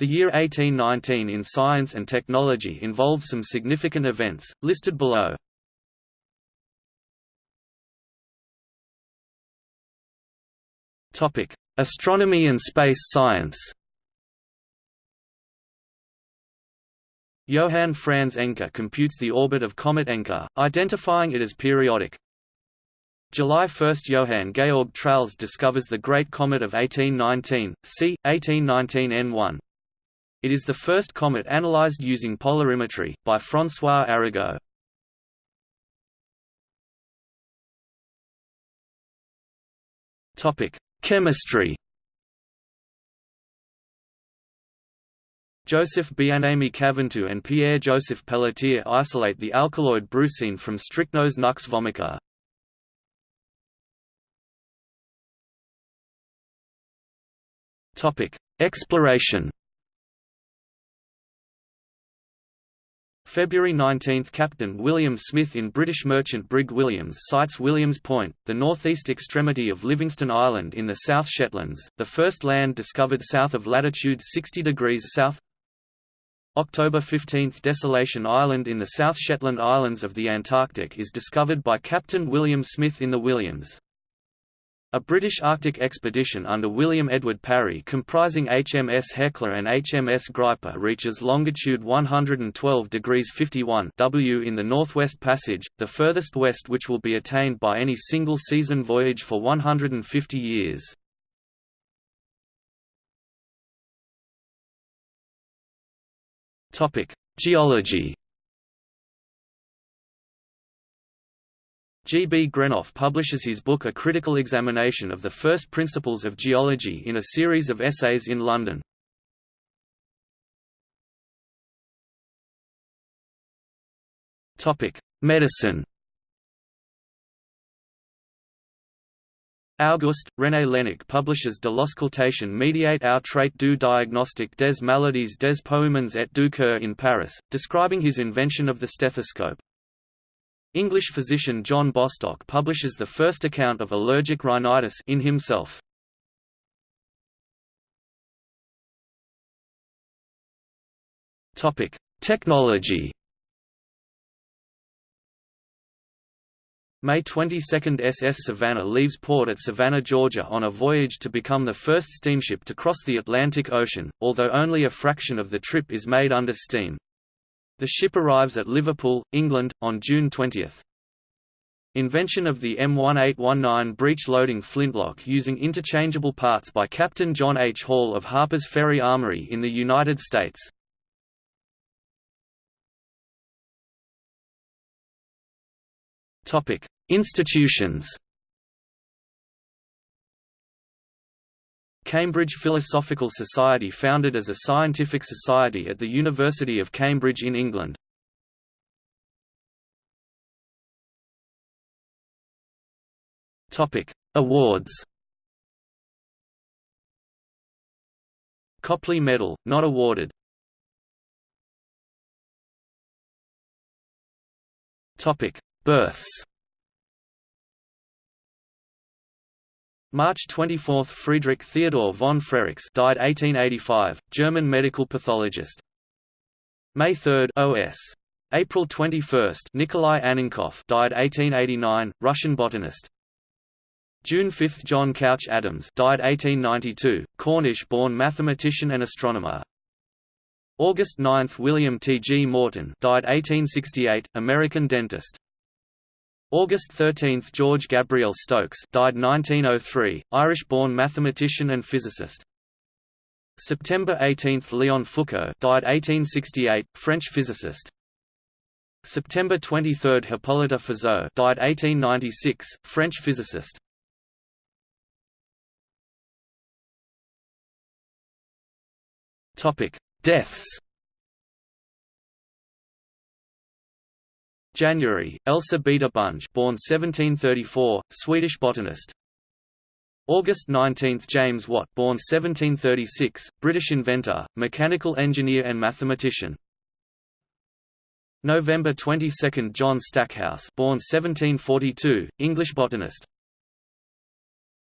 The year 1819 in science and technology involved some significant events, listed below. Astronomy and space science Johann Franz Encke computes the orbit of comet Encke, identifying it as periodic. July 1 – Johann Georg Tralles discovers the Great Comet of 1819, c. 1819 N1. It is the first comet analyzed using polarimetry, by François Arago. Chemistry Joseph Bienaimé Caventou and Pierre-Joseph Pelletier isolate the alkaloid brucine from Strychnos nux vomica. Exploration February 19 – Captain William Smith in British merchant brig Williams sights Williams Point, the northeast extremity of Livingston Island in the South Shetlands, the first land discovered south of latitude 60 degrees south October 15 – Desolation Island in the South Shetland Islands of the Antarctic is discovered by Captain William Smith in the Williams. A British Arctic expedition under William Edward Parry comprising HMS Hecla and HMS Griper reaches longitude 112 degrees 51 W in the Northwest Passage, the furthest west which will be attained by any single-season voyage for 150 years. Geology G. B. Greenough publishes his book A Critical Examination of the First Principles of Geology in a series of essays in London. Medicine Auguste, René Laennec publishes De l'auscultation médiate our trait du diagnostic des maladies des poumons et du cœur in Paris, describing his invention of the stethoscope. English physician John Bostock publishes the first account of allergic rhinitis in himself. Topic: Technology. May 22 SS Savannah leaves port at Savannah, Georgia on a voyage to become the first steamship to cross the Atlantic Ocean, although only a fraction of the trip is made under steam. The ship arrives at Liverpool, England, on June 20. Invention of the M1819 breech-loading flintlock using interchangeable parts by Captain John H. Hall of Harper's Ferry Armory in the United States. Institutions Cambridge Philosophical Society founded as a scientific society at the University of Cambridge in England. Awards. Copley Medal, not awarded. Births March 24 – Friedrich Theodor von Frerichs died 1885, German medical pathologist. May 3 – OS. April 21 – Nikolai Annenkov died 1889, Russian botanist. June 5 – John Couch Adams died 1892, Cornish-born mathematician and astronomer. August 9 – William T. G. Morton died 1868, American dentist. August 13 – George Gabriel Stokes died 1903, Irish-born mathematician and physicist. September 18 – Leon Foucault died 1868, French physicist. September 23 – Hippolyte Fizeau died 1896, French physicist. Topic: Deaths January, Elsa Beata Bunge born 1734, Swedish botanist. August 19 – James Watt born 1736, British inventor, mechanical engineer and mathematician. November 22 – John Stackhouse born 1742, English botanist.